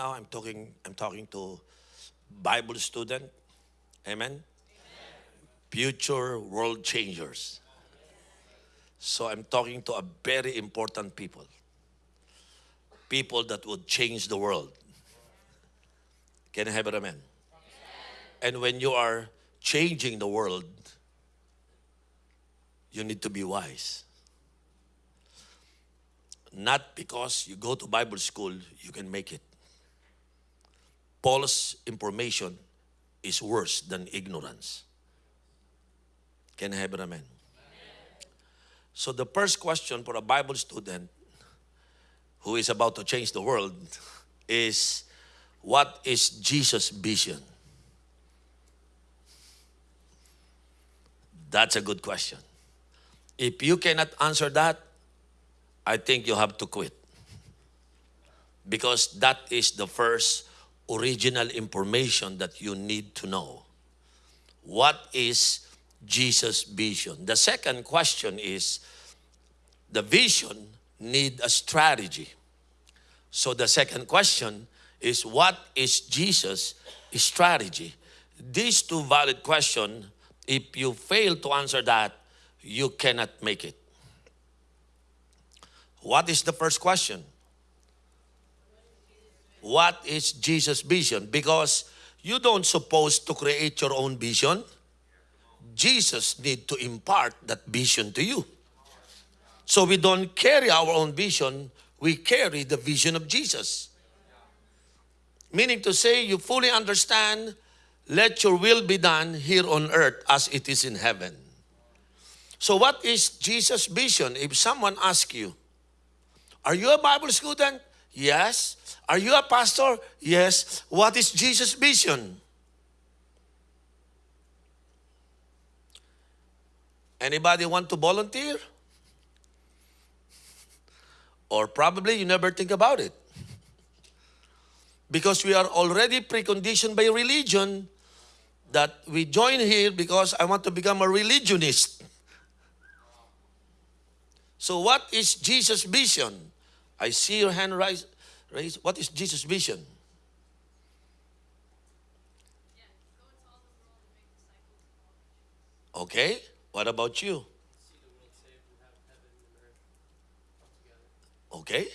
now I'm talking, I'm talking to Bible student. Amen? Future world changers. So I'm talking to a very important people. People that would change the world. Can I have an amen? And when you are changing the world, you need to be wise. Not because you go to Bible school, you can make it. False information is worse than ignorance. Can I have an amen? So the first question for a Bible student who is about to change the world is, what is Jesus' vision? That's a good question. If you cannot answer that, I think you have to quit. Because that is the first original information that you need to know. What is Jesus' vision? The second question is the vision need a strategy. So the second question is what is Jesus' strategy? These two valid questions, if you fail to answer that, you cannot make it. What is the first question? What is Jesus' vision? Because you don't suppose to create your own vision. Jesus need to impart that vision to you. So we don't carry our own vision, we carry the vision of Jesus. Meaning to say, you fully understand, let your will be done here on earth as it is in heaven. So what is Jesus' vision? If someone asks you, are you a Bible student? Yes. Are you a pastor? Yes. What is Jesus' vision? Anybody want to volunteer? Or probably you never think about it. Because we are already preconditioned by religion that we join here because I want to become a religionist. So what is Jesus' vision? I see your hand rise, raise. What is Jesus' vision? Okay, what about you? Okay.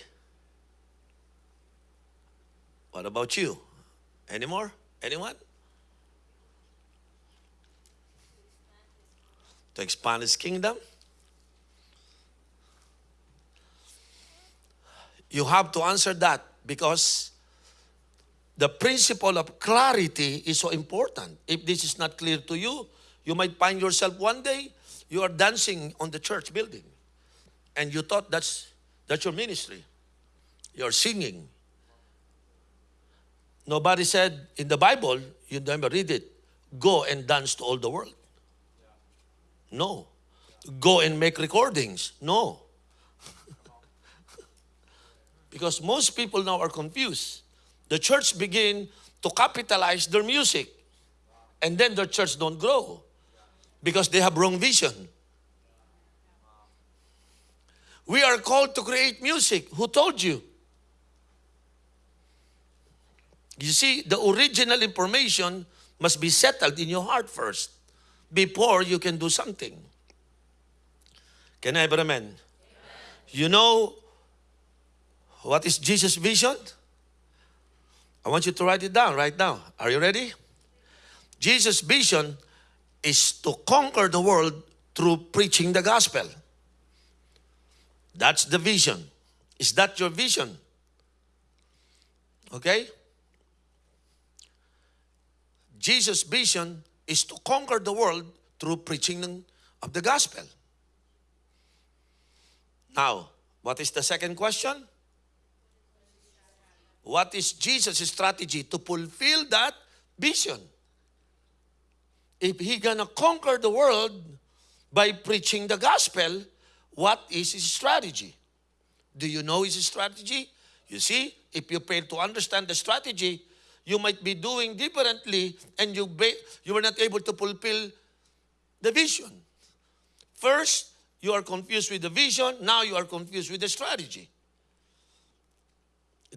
What about you? Any more? Anyone? To expand his kingdom? You have to answer that because the principle of clarity is so important. If this is not clear to you, you might find yourself one day you are dancing on the church building and you thought that's that's your ministry. You're singing. Nobody said in the Bible, you never read it, go and dance to all the world. No. Go and make recordings. No. Because most people now are confused. The church begin to capitalize their music and then their church don't grow because they have wrong vision. We are called to create music. Who told you? You see, the original information must be settled in your heart first before you can do something. Can I have amen? You know what is Jesus' vision? I want you to write it down right now. Are you ready? Jesus' vision is to conquer the world through preaching the gospel. That's the vision. Is that your vision? Okay? Jesus' vision is to conquer the world through preaching of the gospel. Now, what is the second question? What is Jesus' strategy to fulfill that vision? If he gonna conquer the world by preaching the gospel, what is his strategy? Do you know his strategy? You see, if you fail to understand the strategy, you might be doing differently and you, you were not able to fulfill the vision. First, you are confused with the vision. Now you are confused with the strategy.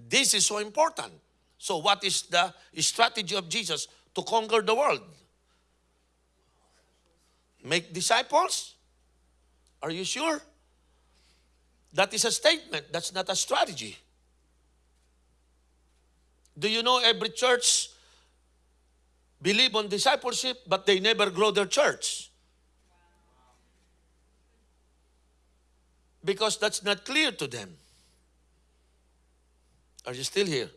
This is so important. So, what is the strategy of Jesus to conquer the world? Make disciples? Are you sure? That is a statement, that's not a strategy. Do you know every church believe on discipleship but they never grow their church? Because that's not clear to them. Are you still here?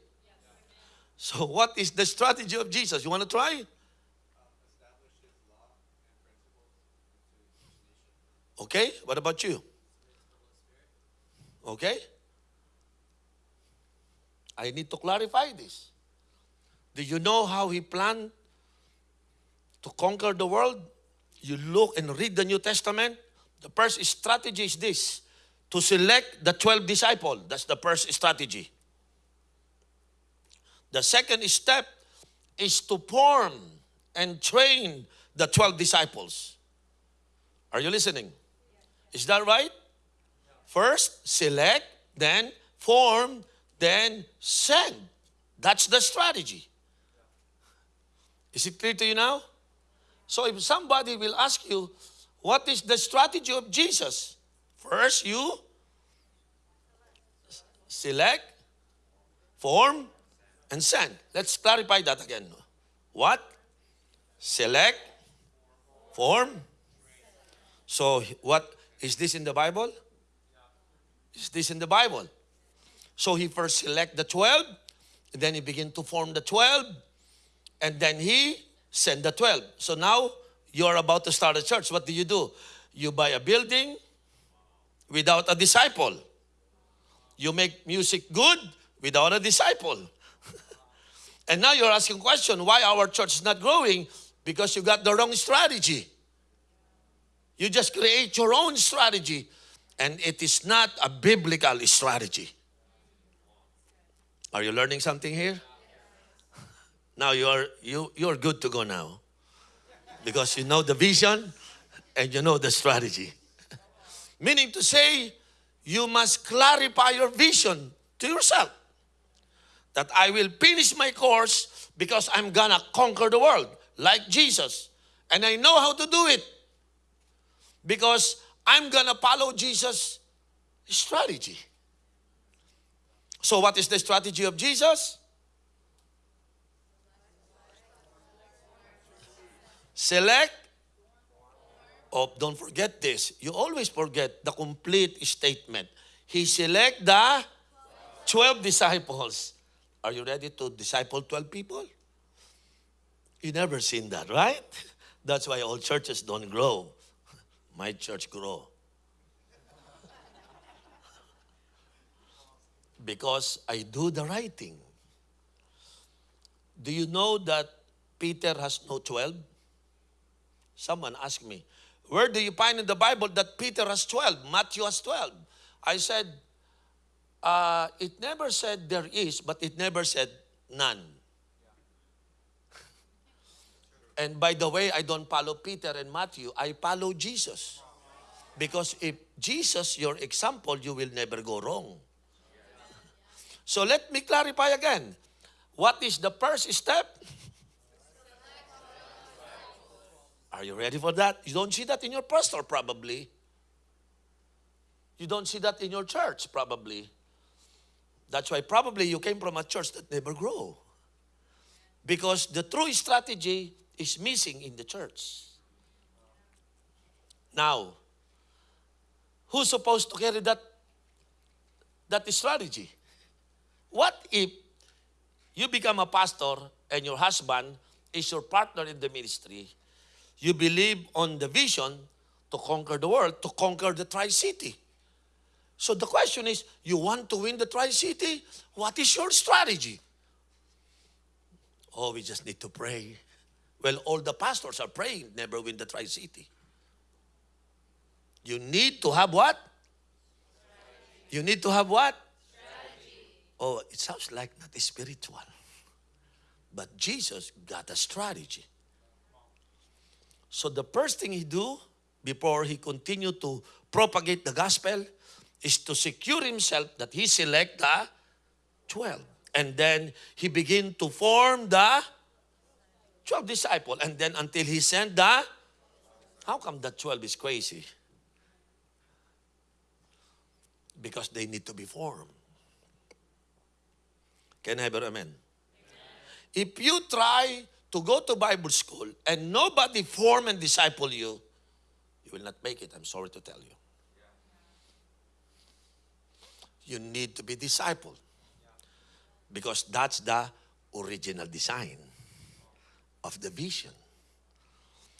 So, what is the strategy of Jesus? You want to try? Okay, what about you? Okay? I need to clarify this. Do you know how he planned to conquer the world? You look and read the New Testament. The first strategy is this to select the 12 disciples. That's the first strategy. The second step is to form and train the 12 disciples. Are you listening? Is that right? First, select, then form, then send. That's the strategy. Is it clear to you now? So if somebody will ask you, what is the strategy of Jesus? First, you select, form, and send. Let's clarify that again. What? Select, form. So, what is this in the Bible? Is this in the Bible? So he first select the 12, then he begin to form the 12, and then he send the 12. So now you're about to start a church. What do you do? You buy a building without a disciple. You make music good without a disciple. And now you're asking question, why our church is not growing? Because you got the wrong strategy. You just create your own strategy and it is not a biblical strategy. Are you learning something here? Now you're you you're good to go now. Because you know the vision and you know the strategy. Meaning to say you must clarify your vision to yourself. That I will finish my course because I'm gonna conquer the world like Jesus. And I know how to do it. Because I'm gonna follow Jesus' strategy. So, what is the strategy of Jesus? Select. Oh, don't forget this. You always forget the complete statement. He select the 12 disciples. Are you ready to disciple 12 people? You never seen that, right? That's why all churches don't grow. My church grow. because I do the right thing. Do you know that Peter has no 12? Someone asked me, where do you find in the Bible that Peter has 12, Matthew has 12? I said, uh, it never said there is, but it never said none. And by the way, I don't follow Peter and Matthew, I follow Jesus. Because if Jesus, your example, you will never go wrong. So let me clarify again. What is the first step? Are you ready for that? You don't see that in your pastor, probably. You don't see that in your church, probably. That's why probably you came from a church that never grow. Because the true strategy is missing in the church. Now, who's supposed to carry that, that strategy? What if you become a pastor and your husband is your partner in the ministry? You believe on the vision to conquer the world, to conquer the Tri-City. So the question is, you want to win the Tri-City? What is your strategy? Oh, we just need to pray. Well, all the pastors are praying, never win the Tri City. You need to have what? Strategy. You need to have what? Strategy. Oh, it sounds like not spiritual. But Jesus got a strategy. So the first thing he do before he continued to propagate the gospel is to secure himself that he select the 12. And then he begin to form the 12 disciple. And then until he sent the, how come the 12 is crazy? Because they need to be formed. Can I have an amen? If you try to go to Bible school and nobody form and disciple you, you will not make it. I'm sorry to tell you. You need to be discipled because that's the original design of the vision.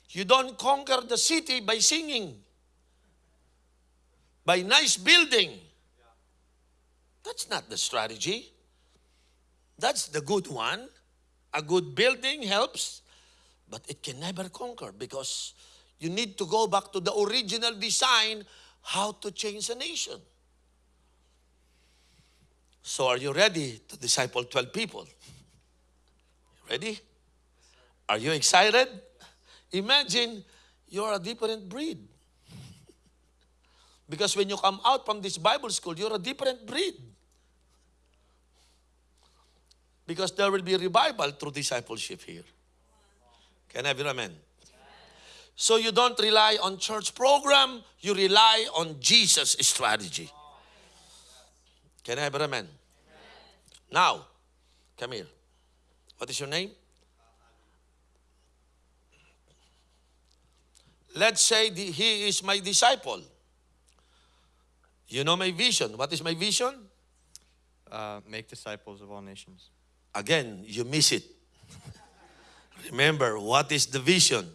You don't conquer the city by singing, by nice building. That's not the strategy. That's the good one. A good building helps, but it can never conquer because you need to go back to the original design how to change a nation. So, are you ready to disciple 12 people? Ready? Are you excited? Imagine you're a different breed. Because when you come out from this Bible school, you're a different breed. Because there will be revival through discipleship here. Can I have an amen? So you don't rely on church program, you rely on Jesus' strategy. Can I have an amen? Now, come here. What is your name? Let's say the, he is my disciple. You know my vision. What is my vision? Uh, make disciples of all nations. Again, you miss it. Remember, what is the vision?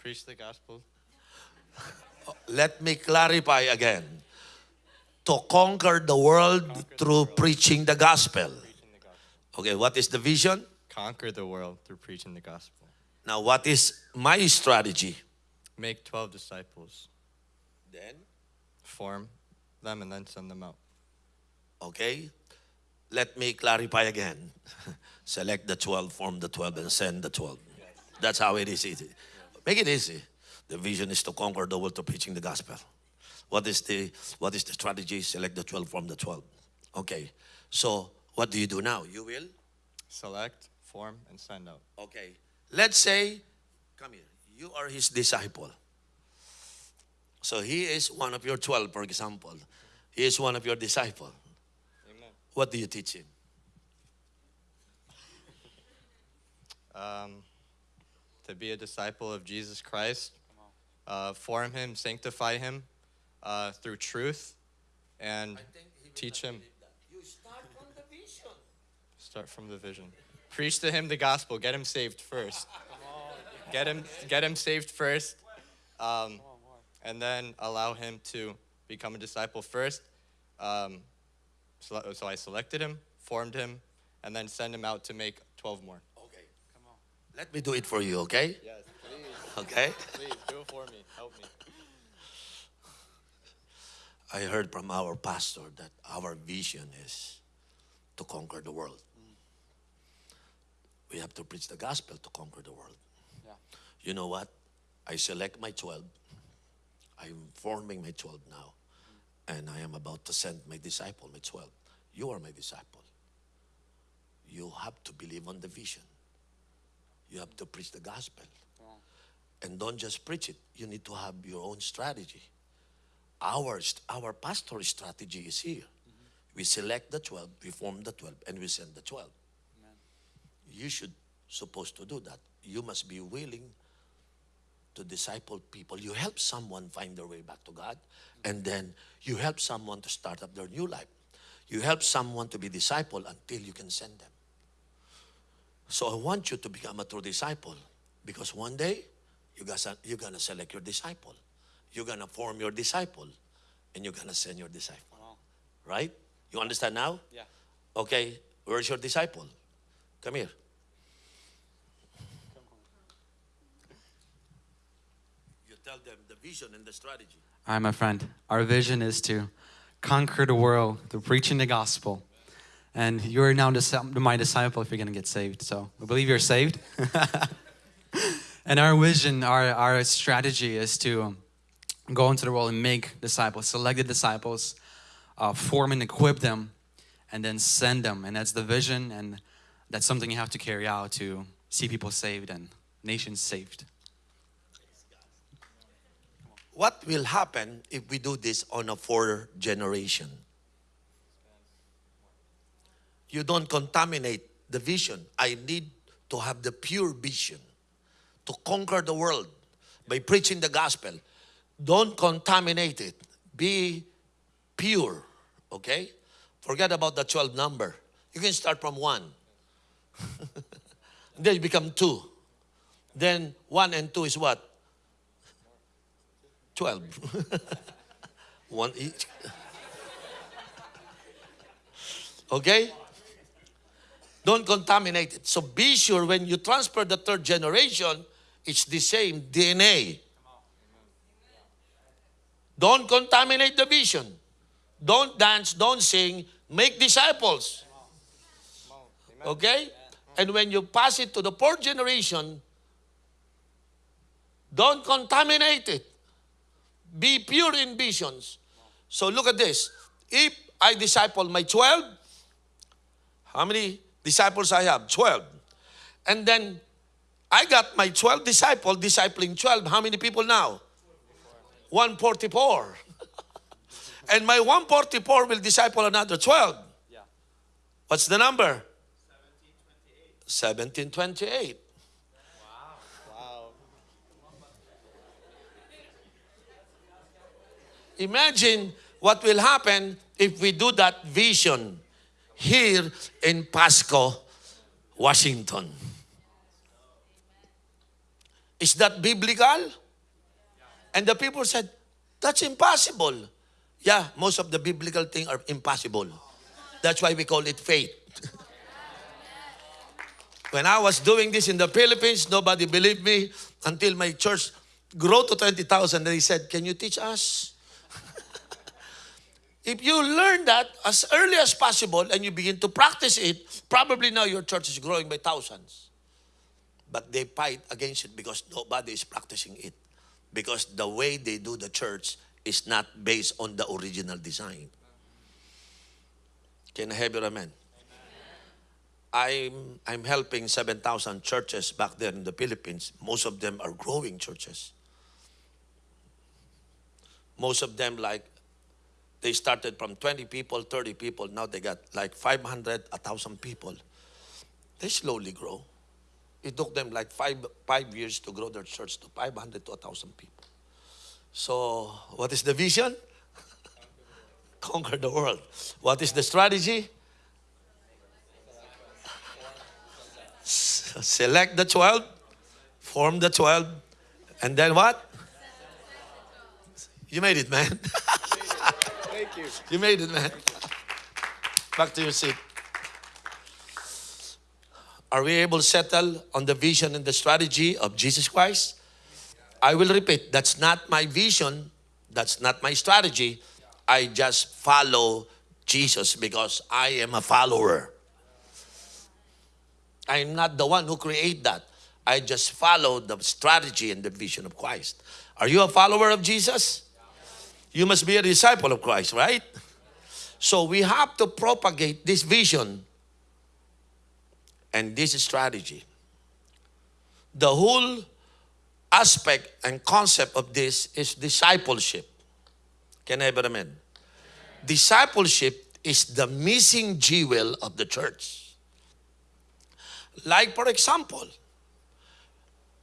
Preach the gospel. Let me clarify again. To conquer the world through preaching the gospel. Preaching the gospel. Okay, what is the vision? Conquer the world through preaching the gospel. Now, what is my strategy? Make 12 disciples. Then, Form them and then send them out. okay, let me clarify again. Select the 12, form the 12, and send the 12. That's how it is easy. Make it easy. The vision is to conquer the world through preaching the gospel. What is the what is the strategy? Select the 12 from the 12. Okay. So what do you do now? You will? Select, form, and send out. Okay. Let's say, come here, you are his disciple. So he is one of your 12, for example. He is one of your disciple. Amen. What do you teach him? Um, to be a disciple of Jesus Christ, uh, form him, sanctify him uh, through truth, and teach him. You start from the vision. Start from the vision. Preach to him the gospel. Get him saved first. Get him, get him saved first, um, and then allow him to become a disciple first. Um, so, so I selected him, formed him, and then send him out to make 12 more. Okay. Come on. Let me do it for you, okay? Yes, Okay. please do it for me. Help me. I heard from our pastor that our vision is to conquer the world. We have to preach the gospel to conquer the world. Yeah. You know what? I select my 12. I'm forming my 12 now. And I am about to send my disciple, my 12. You are my disciple. You have to believe on the vision. You have to preach the gospel. And don't just preach it. You need to have your own strategy. Our, our pastor strategy is here. Mm-hmm. We select the 12, we form the 12, and we send the 12. You should supposed to do that. You must be willing to disciple people. You help someone find their way back to God, mm-hmm. and then you help someone to start up their new life. You help someone to be disciple until you can send them. So I want you to become a true disciple because one day you guys are, you're gonna select your disciple. You're gonna form your disciple, and you're gonna send your disciple. Wow. Right? You understand now? Yeah. Okay, where's your disciple? Come here. You tell them the vision and the strategy. All right, my friend. Our vision is to conquer the world through preaching the gospel. And you're now my disciple if you're going to get saved. So I believe you're saved. and our vision, our, our strategy is to go into the world and make disciples, selected disciples, uh, form and equip them, and then send them. And that's the vision, and that's something you have to carry out to see people saved and nations saved. What will happen if we do this on a four generation? You don't contaminate the vision. I need to have the pure vision to conquer the world by preaching the gospel. Don't contaminate it. Be pure, okay? Forget about the 12 number. You can start from one. then you become two. Then one and two is what? 12. one each. okay? Don't contaminate it. So be sure when you transfer the third generation, it's the same DNA. Don't contaminate the vision. Don't dance, don't sing, make disciples. Okay? And when you pass it to the fourth generation, don't contaminate it. Be pure in visions. So look at this. If I disciple my 12, how many disciples I have? 12. And then I got my 12 disciple discipling 12. How many people now? 144. and my 144 will disciple another 12. Yeah. What's the number? 1728. Wow. Imagine what will happen if we do that vision here in Pasco, Washington. Is that biblical? And the people said, that's impossible. Yeah, most of the biblical things are impossible. That's why we call it faith. when I was doing this in the Philippines, nobody believed me until my church grew to 20,000. They said, Can you teach us? if you learn that as early as possible and you begin to practice it, probably now your church is growing by thousands. But they fight against it because nobody is practicing it. Because the way they do the church is not based on the original design. Can I have your amen? I'm, I'm helping 7,000 churches back there in the Philippines. Most of them are growing churches. Most of them, like, they started from 20 people, 30 people. Now they got like 500, 1,000 people. They slowly grow. It took them like five, five years to grow their church to 500 to 1,000 people. So, what is the vision? Conquer the world. What is the strategy? Select the 12, form the 12, and then what? You made it, man. Thank you. You made it, man. Back to your seat. Are we able to settle on the vision and the strategy of Jesus Christ? I will repeat, that's not my vision, that's not my strategy. I just follow Jesus because I am a follower. I'm not the one who create that. I just follow the strategy and the vision of Christ. Are you a follower of Jesus? You must be a disciple of Christ, right? So we have to propagate this vision and this strategy. The whole aspect and concept of this is discipleship. Can I have an amen? Discipleship is the missing jewel of the church. Like, for example,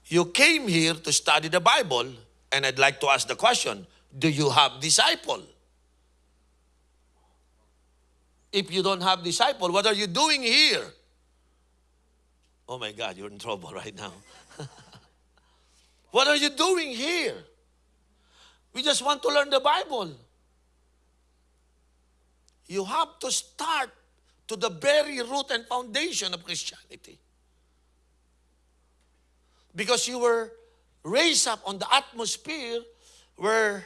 you came here to study the Bible, and I'd like to ask the question Do you have disciple? If you don't have disciple, what are you doing here? Oh my God, you're in trouble right now. what are you doing here? We just want to learn the Bible. You have to start to the very root and foundation of Christianity. Because you were raised up on the atmosphere where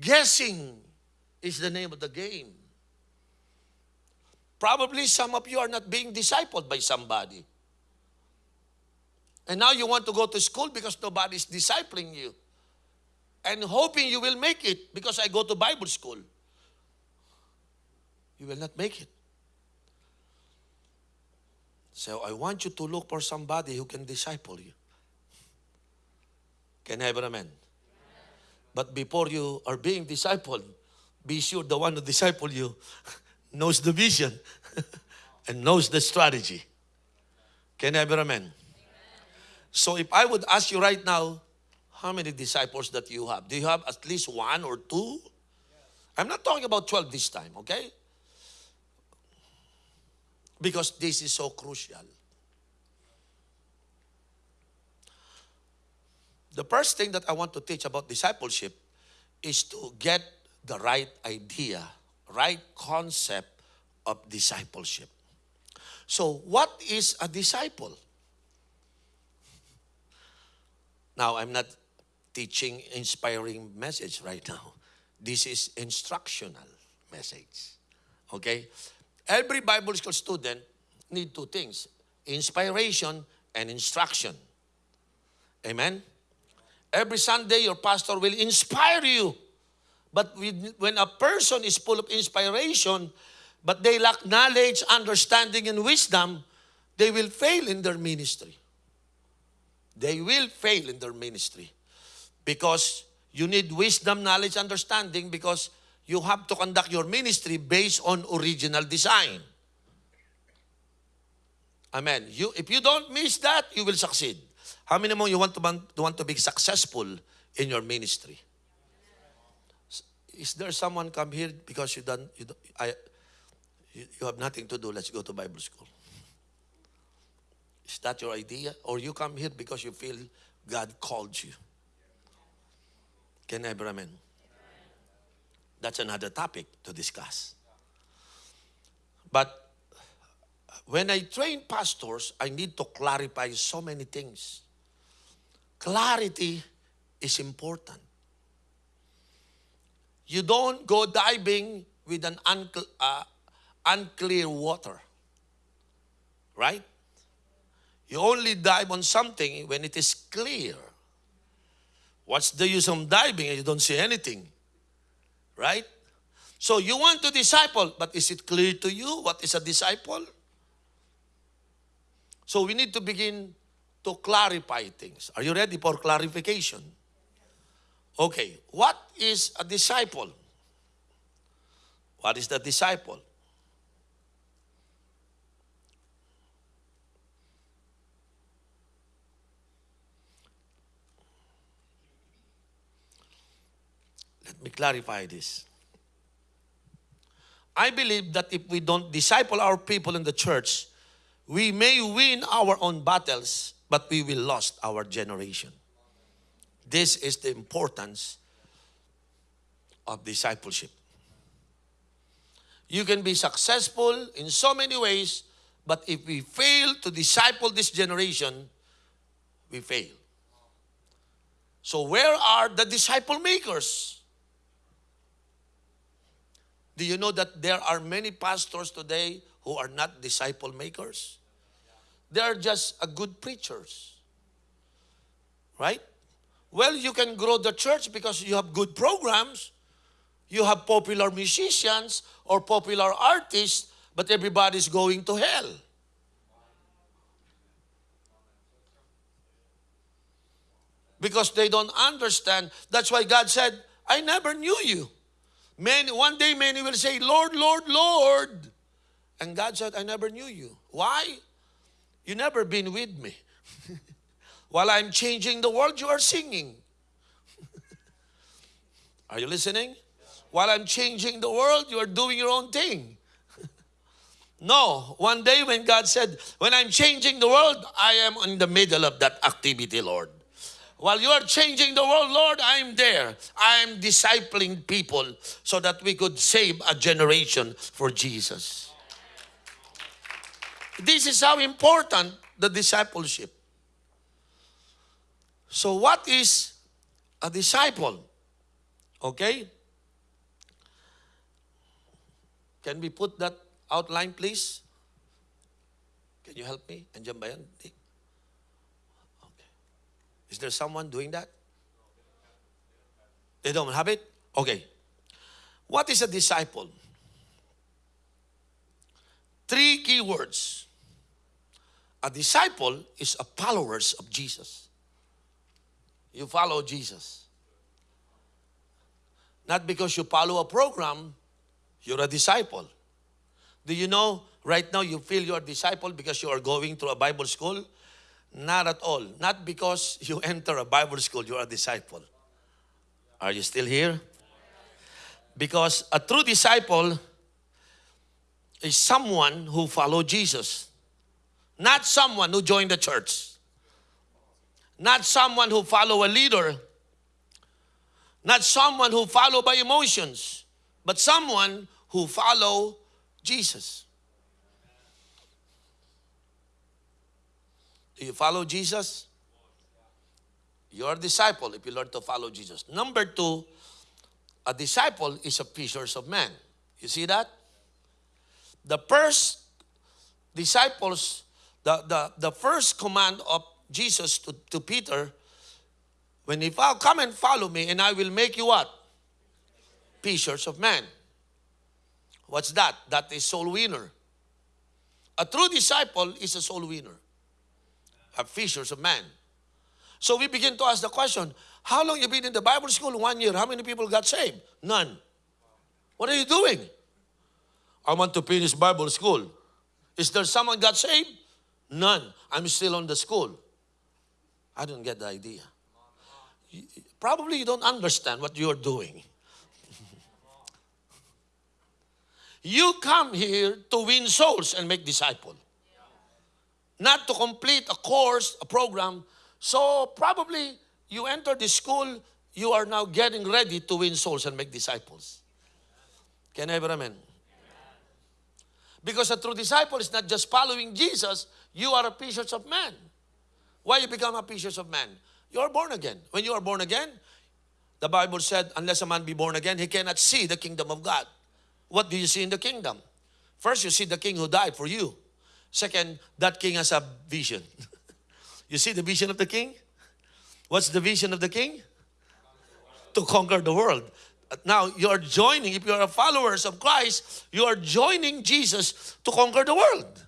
guessing is the name of the game. Probably some of you are not being discipled by somebody. And now you want to go to school because nobody is discipling you. And hoping you will make it because I go to Bible school. you will not make it. So I want you to look for somebody who can disciple you. Can I have an amen? But before you are being discipled, be sure the one who disciple you knows the vision and knows the strategy. Can I have amen? So if I would ask you right now, how many disciples that you have? Do you have at least one or two? I'm not talking about 12 this time, okay? Because this is so crucial. The first thing that I want to teach about discipleship is to get the right idea, right concept of discipleship. So, what is a disciple? Now, I'm not teaching inspiring message right now. This is instructional message. Okay? Every Bible school student need two things, inspiration and instruction. Amen? Every Sunday, your pastor will inspire you. But when a person is full of inspiration, but they lack knowledge, understanding, and wisdom, they will fail in their ministry. They will fail in their ministry. Because you need wisdom, knowledge, understanding, because you have to conduct your ministry based on original design. Amen. You, if you don't miss that, you will succeed. How many more you want to want to be successful in your ministry? Is there someone come here because you don't, you, don't, I, you, have nothing to do? Let's go to Bible school. Is that your idea? Or you come here because you feel God called you? Can I an amen? That's another topic to discuss. But when I train pastors, I need to clarify so many things. Clarity is important. You don't go diving with an uncle, uh, unclear water, right? You only dive on something when it is clear. What's the use of diving and you don't see anything? Right? So you want to disciple, but is it clear to you what is a disciple? So we need to begin to clarify things. Are you ready for clarification? Okay, what is a disciple? What is the disciple? Let me clarify this. I believe that if we don't disciple our people in the church, we may win our own battles, but we will lost our generation. This is the importance of discipleship. You can be successful in so many ways, but if we fail to disciple this generation, we fail. So, where are the disciple makers? Do you know that there are many pastors today who are not disciple makers? They are just a good preachers. Right? Well, you can grow the church because you have good programs. You have popular musicians or popular artists, but everybody's going to hell. Because they don't understand. That's why God said, I never knew you. Many, one day many will say, Lord, Lord, Lord. And God said, I never knew you. Why? You never been with me. While I'm changing the world, you are singing. are you listening? While I'm changing the world, you are doing your own thing. no, one day when God said, When I'm changing the world, I am in the middle of that activity, Lord. While you are changing the world, Lord, I'm there. I'm discipling people so that we could save a generation for Jesus. This is how important the discipleship. So, what is a disciple? Okay? Can we put that outline, please? Can you help me? Andiyan ba? Is there someone doing that? They don't have it? Okay. What is a disciple? three key words. A disciple is a followers of Jesus. You follow Jesus. Not because you follow a program, you're a disciple. Do you know right now you feel you're a disciple because you are going to a Bible school? Not at all. Not because you enter a Bible school, you're a disciple. Are you still here? Because a true disciple is someone who follow Jesus. Not someone who joined the church. Not someone who follow a leader. Not someone who follow by emotions, but someone who follow Jesus. Do you follow Jesus? You're a disciple if you learn to follow Jesus. Number two, a disciple is a fishers of men. You see that? The first disciples, the, the, the first command of Jesus to, to Peter, when if I'll come and follow me and I will make you what? Fishers of men. What's that? That is soul winner. A true disciple is a soul winner. A fishers of men. So we begin to ask the question, how long you been in the Bible school? One year. How many people got saved? None. What are you doing? I want to finish Bible school. Is there someone got saved? None. I'm still on the school. I don't get the idea. Probably you don't understand what you're doing. you come here to win souls and make disciples. Not to complete a course, a program. So probably you enter the school, you are now getting ready to win souls and make disciples. Can I have amen? Because a true disciple is not just following Jesus, you are a fishers of men. Why you become a fishers of men? You are born again. When you are born again, the Bible said, unless a man be born again, he cannot see the kingdom of God. What do you see in the kingdom? First, you see the king who died for you. Second, that king has a vision. you see the vision of the king? What's the vision of the king? To conquer the world. Now, you're joining, if you're a followers of Christ, you are joining Jesus to conquer the world.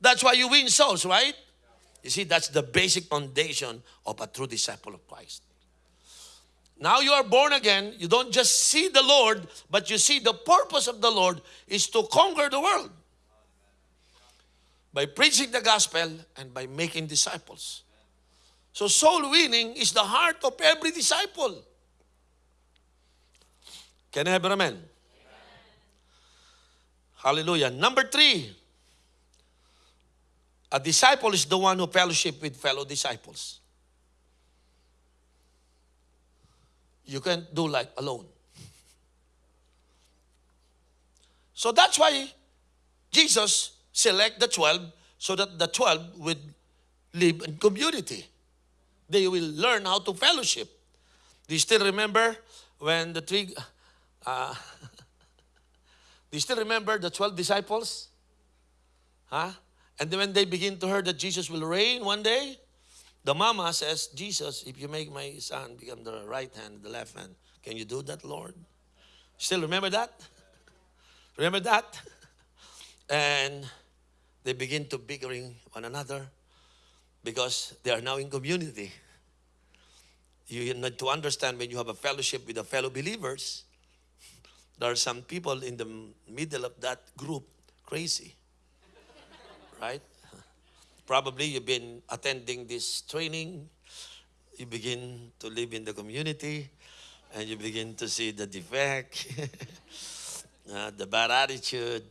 That's why you win souls, right? You see, that's the basic foundation of a true disciple of Christ. Now you are born again. You don't just see the Lord, but you see the purpose of the Lord is to conquer the world by preaching the gospel and by making disciples. So soul winning is the heart of every disciple. Can I have an amen? Hallelujah. Number three, a disciple is the one who fellowship with fellow disciples. You can't do like alone. So that's why Jesus select the 12 so that the 12 would live in community. They will learn how to fellowship. Do you still remember when the three, uh, do you still remember the 12 disciples? Huh? And then when they begin to hear that Jesus will reign one day, the mama says, Jesus, if you make my son become the right hand, the left hand, can you do that, Lord? Still remember that? Remember that? And they begin to bickering one another because they are now in community. You need to understand when you have a fellowship with the fellow believers, there are some people in the middle of that group crazy. right? Probably you've been attending this training, you begin to live in the community, and you begin to see the defect, uh, the bad attitude.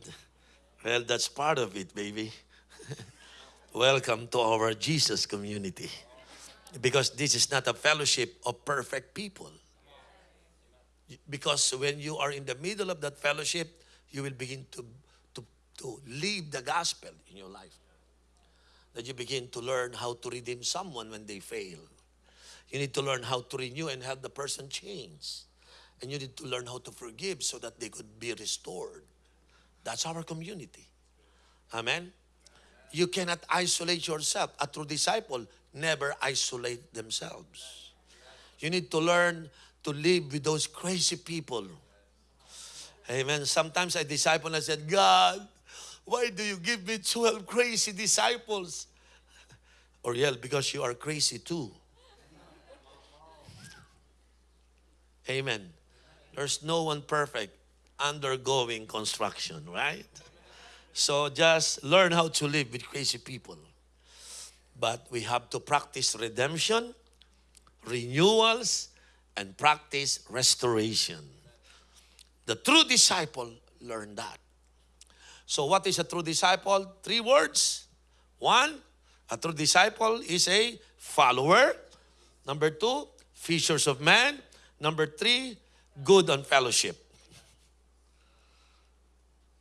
Well, that's part of it, baby. Welcome to our Jesus community. Because this is not a fellowship of perfect people. Because when you are in the middle of that fellowship, you will begin to, to, to live the gospel in your life. That you begin to learn how to redeem someone when they fail. You need to learn how to renew and have the person change. And you need to learn how to forgive so that they could be restored. That's our community. Amen? You cannot isolate yourself. A true disciple never isolate themselves. You need to learn to live with those crazy people. Amen. Sometimes a disciple and I said, God, Why do you give me 12 crazy disciples? Oriel, because you are crazy too. Amen. There's no one perfect undergoing construction, right? So just learn how to live with crazy people. But we have to practice redemption, renewals, and practice restoration. The true disciple learned that. So, what is a true disciple? Three words. One, a true disciple is a follower. Number two, fishers of men. Number three, good on fellowship.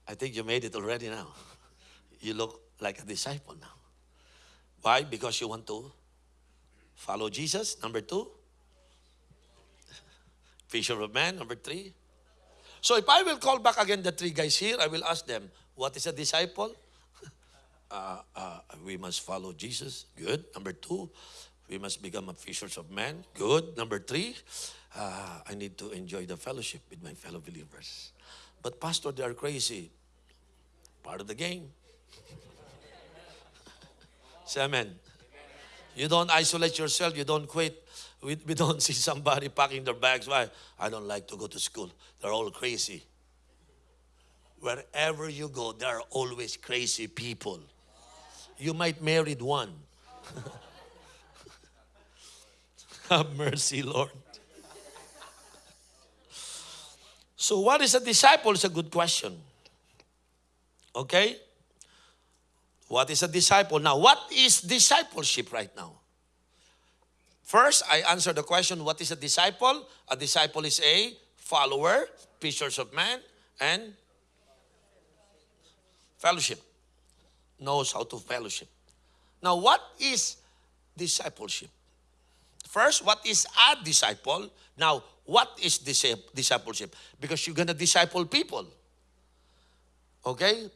I think you made it already now. You look like a disciple now. Why? Because you want to follow Jesus. Number two, fisher of men. Number three. So if I will call back again the three guys here, I will ask them, what is a disciple? Uh, uh, we must follow Jesus. Good. Number two, we must become a fishers of men. Good. Number three, uh, I need to enjoy the fellowship with my fellow believers. But pastor, they are crazy. Part of the game. Say amen. You don't isolate yourself. You don't quit. We, we don't see somebody packing their bags. Why? I don't like to go to school. They're all crazy. Wherever you go, there are always crazy people. You might married one. Have mercy, Lord. So, what is a disciple? Is a good question. Okay? What is a disciple? Now, what is discipleship right now? First, I answer the question what is a disciple? A disciple is a follower, fishers of men, and fellowship. Knows how to fellowship. Now, what is discipleship? First, what is a disciple? Now, what is discipleship? Because you're going to disciple people. Okay?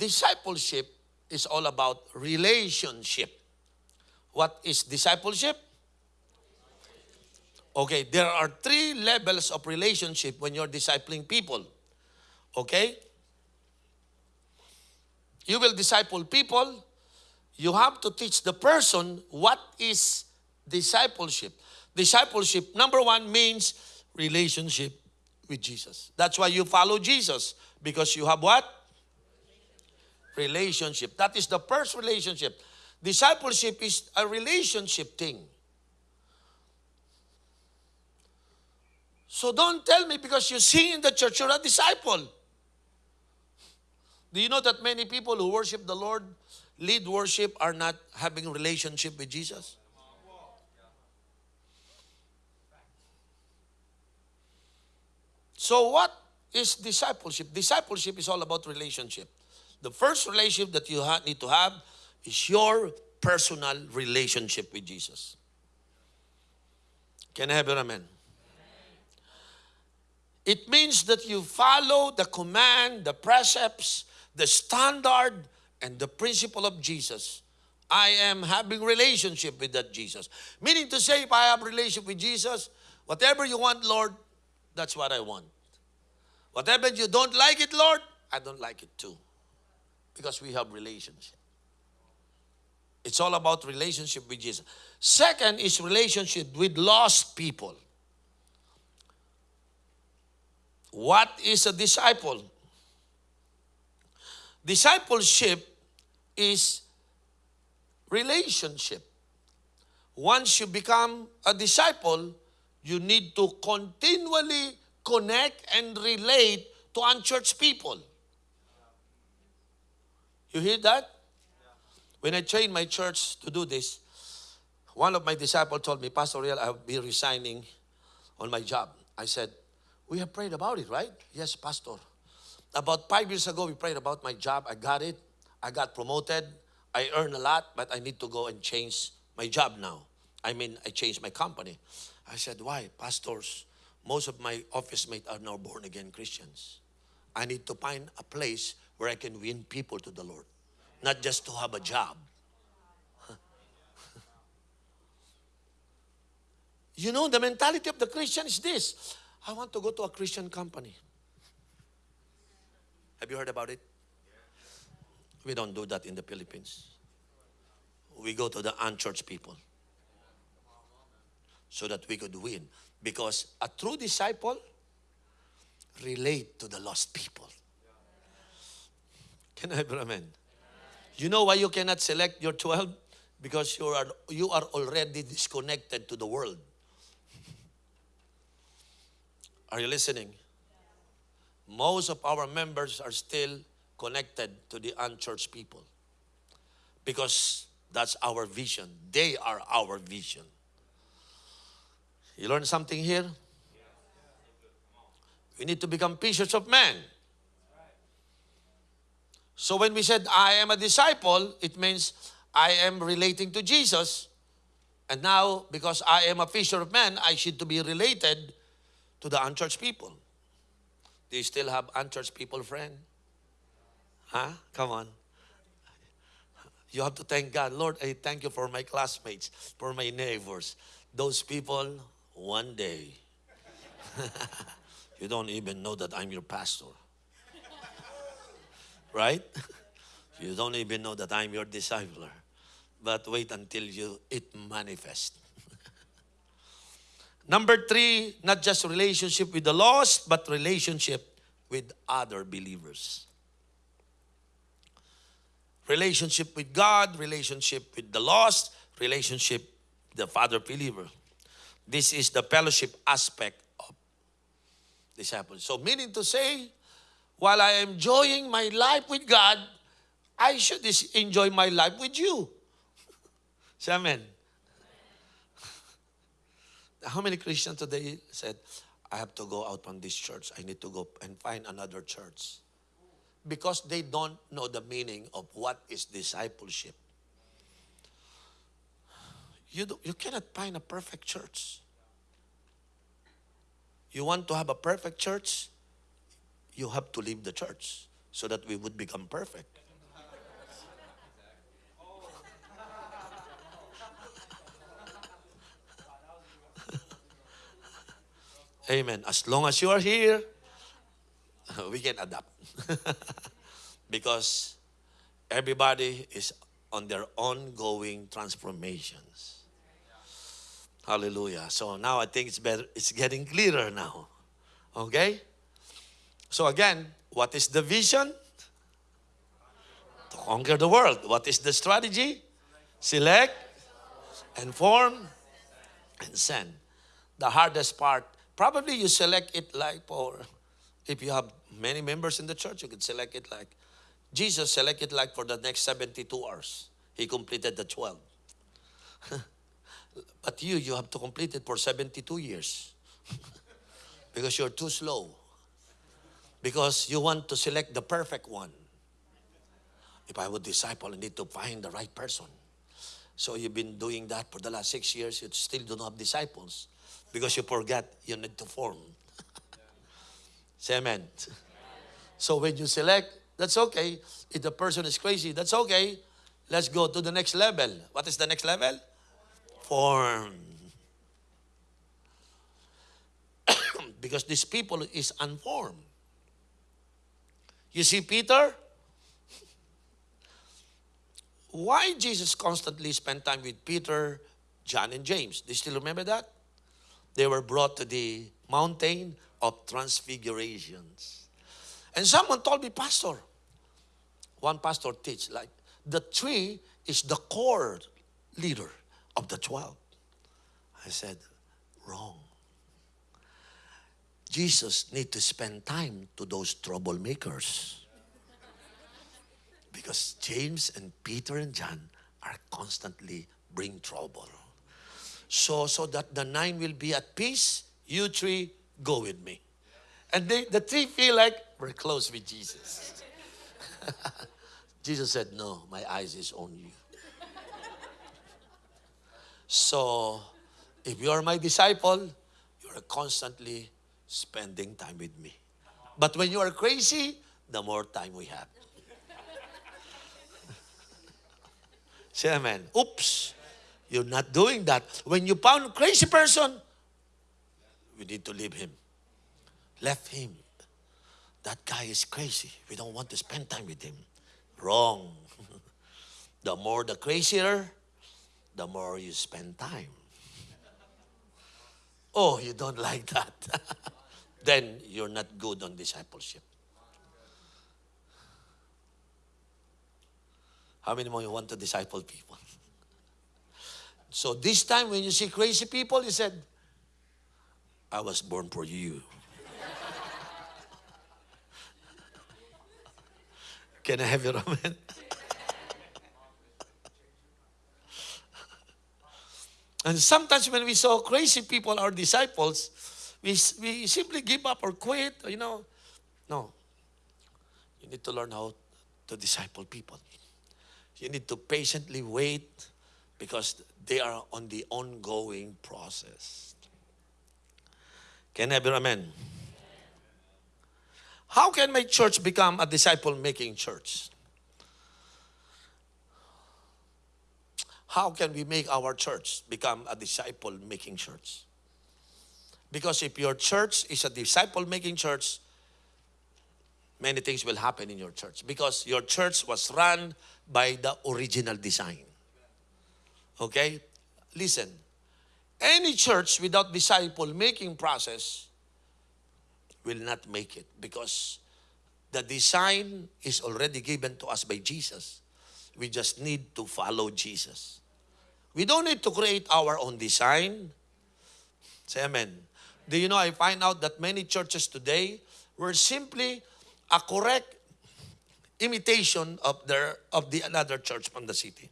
Discipleship is all about relationship. What is discipleship? Okay, there are three levels of relationship when you're discipling people. Okay? You will disciple people. You have to teach the person what is discipleship. Discipleship, number one, means relationship with Jesus. That's why you follow Jesus because you have what? Relationship. That is the first relationship. Discipleship is a relationship thing. So don't tell me because you sing in the church you're a disciple. Do you know that many people who worship the Lord, lead worship, are not having relationship with Jesus? So, what is discipleship? Discipleship is all about relationship. The first relationship that you need to have is your personal relationship with Jesus. Can I have an amen? It means that you follow the command, the precepts, the standard, and the principle of Jesus. I am having relationship with that Jesus. Meaning to say, if I have relationship with Jesus, whatever you want, Lord, that's what I want. Whatever you don't like it, Lord, I don't like it too. Because we have relationship. It's all about relationship with Jesus. Second is relationship with lost people. What is a disciple? Discipleship is relationship. Once you become a disciple, you need to continually connect and relate to unchurched people. You hear that? When I trained my church to do this, one of my disciples told me, Pastor Real, I'll be resigning on my job. I said, We have prayed about it, right? Yes, Pastor. About five years ago, we prayed about my job. I got it. I got promoted. I earn a lot, but I need to go and change my job now. I mean, I changed my company. I said, Why? Pastors, most of my office mates are now born again Christians. I need to find a place where I can win people to the Lord, not just to have a job. You know, the mentality of the Christian is this I want to go to a Christian company. Have you heard about it? We don't do that in the Philippines. We go to the unchurched people so that we could win. Because a true disciple relate to the lost people. Can I amen? You know why you cannot select your 12? Because you are, you are already disconnected to the world. Are you listening? Most of our members are still connected to the unchurched people because that's our vision. They are our vision. You learn something here? We need to become fishers of men. So when we said, I am a disciple, it means I am relating to Jesus. And now, because I am a fisher of men, I should to be related to the unchurched people. Do you still have unchurched people, friend? Huh? Come on. You have to thank God. Lord, I thank you for my classmates, for my neighbors. Those people, one day, you don't even know that I'm your pastor. Right? You don't even know that I'm your discipler. But wait until you it manifest. Number three, not just relationship with the lost, but relationship with other believers. Relationship with God, relationship with the lost, relationship the father believer. This is the fellowship aspect of disciples. So meaning to say, while I am enjoying my life with God, I should enjoy my life with you. Say amen. How many Christians today said, I have to go out from this church. I need to go and find another church. Because they don't know the meaning of what is discipleship. You, do, you cannot find a perfect church. You want to have a perfect church? You have to leave the church so that we would become perfect. Amen. As long as you are here, we can adapt. because everybody is on their ongoing transformations. Hallelujah. So now I think it's better it's getting clearer now. Okay? So again, what is the vision? To conquer the world. What is the strategy? Select, inform, and send. The hardest part, probably you select it like for, if you have many members in the church, you could select it like, Jesus selected like for the next 72 hours. He completed the 12. but you, you have to complete it for 72 years. because you're too slow. Because you want to select the perfect one. If I would disciple, I need to find the right person. So you've been doing that for the last six years, you still do not have disciples because you forget you need to form. Say amen. So when you select, that's okay. If the person is crazy, that's okay. Let's go to the next level. What is the next level? Form. because this people is unformed. You see Peter? Why Jesus constantly spent time with Peter, John, and James? Do you still remember that? They were brought to the mountain of transfigurations. And someone told me, Pastor, one pastor teach like the tree is the core leader of the 12. I said, wrong. Jesus need to spend time to those troublemakers. Because James and Peter and John are constantly bring trouble. So so that the nine will be at peace, you three go with me. And they, the three feel like we're close with Jesus. Jesus said, No, my eyes is on you. so if you are my disciple, you're constantly spending time with me. But when you are crazy, the more time we have. Say amen. Oops, you're not doing that. When you found a crazy person, we need to leave him. Left him. That guy is crazy. We don't want to spend time with him. Wrong. The more the crazier, the more you spend time. Oh, you don't like that. Then you're not good on discipleship. How many more you want to disciple people? So this time when you see crazy people, you said, I was born for you. Can I have your amen? and sometimes when we saw crazy people, our disciples, we, we simply give up or quit, you know. No. You need to learn how to disciple people. You need to patiently wait because they are on the ongoing process. Can I your amen? How can my church become a disciple making church? How can we make our church become a disciple making church? Because if your church is a disciple making church, many things will happen in your church because your church was run by the original design. Okay? Listen. Any church without disciple making process will not make it because the design is already given to us by Jesus. We just need to follow Jesus. We don't need to create our own design. Say amen. Do you know, I find out that many churches today were simply a correct imitation of their of the another church from the city.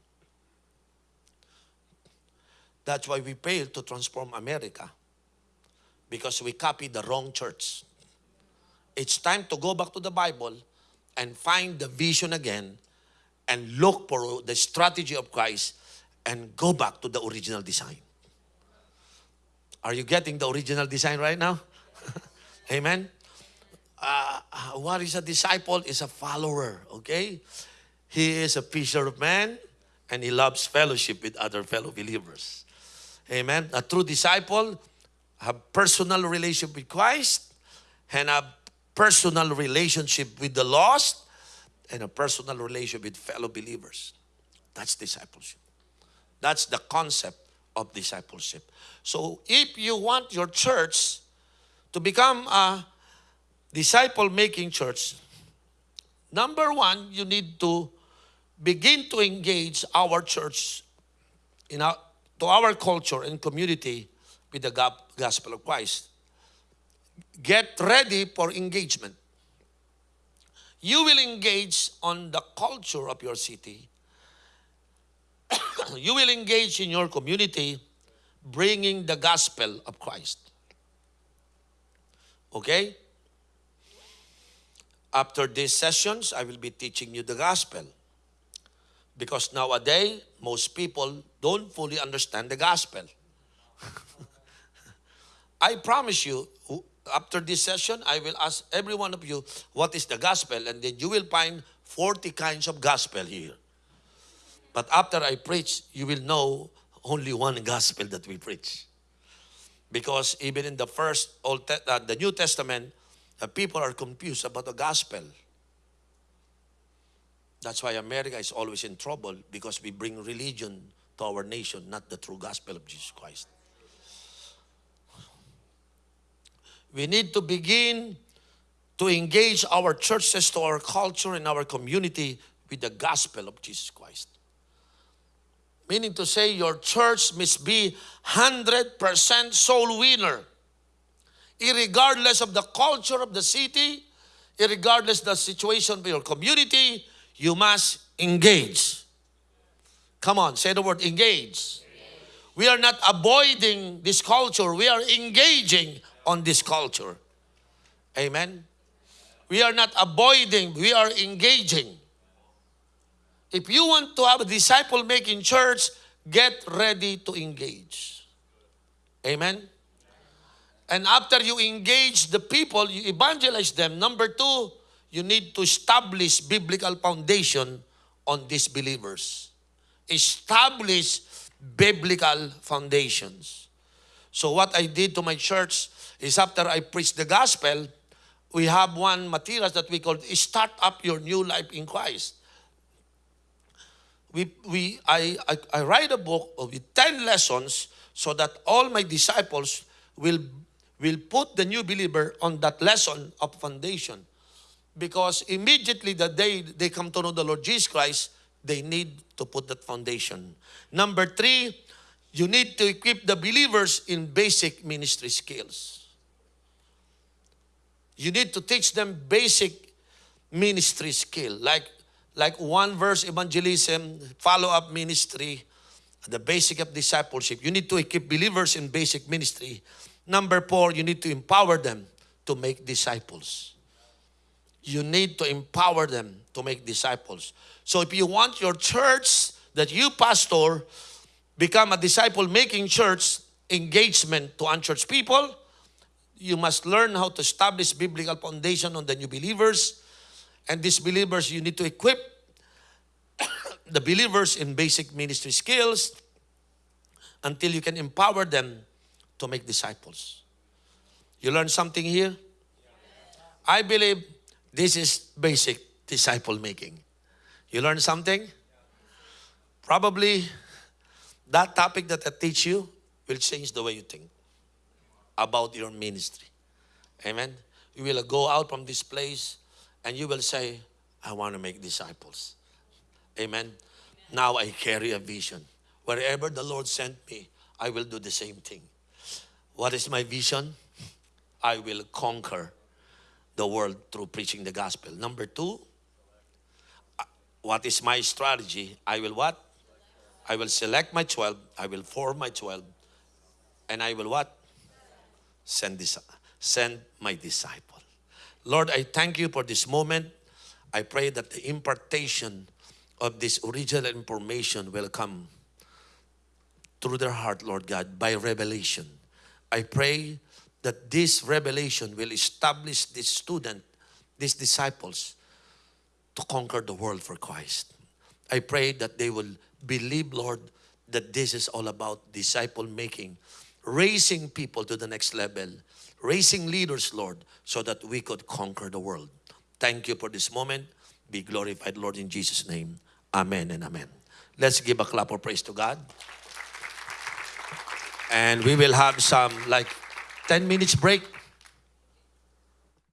That's why we failed to transform America. Because we copied the wrong church. It's time to go back to the Bible and find the vision again and look for the strategy of Christ and go back to the original design. Are you getting the original design right now? Amen. Uh, what is a disciple? Is a follower, okay? He is a fisher of men and he loves fellowship with other fellow believers. Amen. A true disciple have personal relationship with Christ and a personal relationship with the lost and a personal relationship with fellow believers. That's discipleship. That's the concept of discipleship. So if you want your church to become a disciple making church, number one, you need to begin to engage our church in our, to our culture and community with the gospel of Christ. Get ready for engagement. You will engage on the culture of your city. you will engage in your community bringing the gospel of Christ. Okay? After these sessions, I will be teaching you the gospel. Because nowadays, most people don't fully understand the gospel. I promise you, after this session, I will ask every one of you what is the gospel, and then you will find 40 kinds of gospel here. But after I preach, you will know only one gospel that we preach. Because even in the first Old uh, the New Testament, the people are confused about the gospel. That's why America is always in trouble because we bring religion to our nation, not the true gospel of Jesus Christ. We need to begin to engage our churches, to our culture, and our community with the gospel of Jesus Christ. Meaning to say, your church must be 100% soul winner. Irregardless of the culture of the city, irregardless the situation of your community, you must engage. Come on, say the word engage. We are not avoiding this culture, we are engaging on this culture. Amen. We are not avoiding, we are engaging. If you want to have a disciple making church, get ready to engage. Amen. And after you engage the people, you evangelize them. Number two, you need to establish biblical foundation on these believers. Establish biblical foundations. So what I did to my church is after I preach the gospel, we have one materials that we call start up your new life in Christ. We, we, I, I, I write a book with 10 lessons so that all my disciples will, will put the new believer on that lesson of foundation. Because immediately the day they come to know the Lord Jesus Christ, they need to put that foundation. Number three, you need to equip the believers in basic ministry skills. You need to teach them basic ministry skill, like like one verse evangelism, follow up ministry, the basic of discipleship. You need to equip believers in basic ministry. Number four, you need to empower them to make disciples. You need to empower them to make disciples. So if you want your church that you pastor become a disciple making church engagement to unchurched people, you must learn how to establish biblical foundation on the new believers. And these believers, you need to equip the believers in basic ministry skills until you can empower them to make disciples. You learn something here? I believe this is basic disciple making. You learn something? Probably that topic that I teach you will change the way you think about your ministry. Amen. You will go out from this place and you will say, I want to make disciples. Amen. Now I carry a vision. Wherever the Lord sent me, I will do the same thing. What is my vision? I will conquer the world through preaching the gospel. Number two, what is my strategy? I will what? I will select my 12, I will form my 12, and I will what? Send this, send my disciple. Lord, I thank you for this moment. I pray that the impartation of this original information will come through their heart, Lord God, by revelation. I pray that this revelation will establish this student, these disciples, to conquer the world for Christ. I pray that they will believe, Lord, that this is all about disciple making, raising people to the next level, raising leaders, Lord, so that we could conquer the world. Thank you for this moment. Be glorified, Lord, in Jesus' name. Amen and amen. Let's give a clap of praise to God. And we will have some like 10 minutes break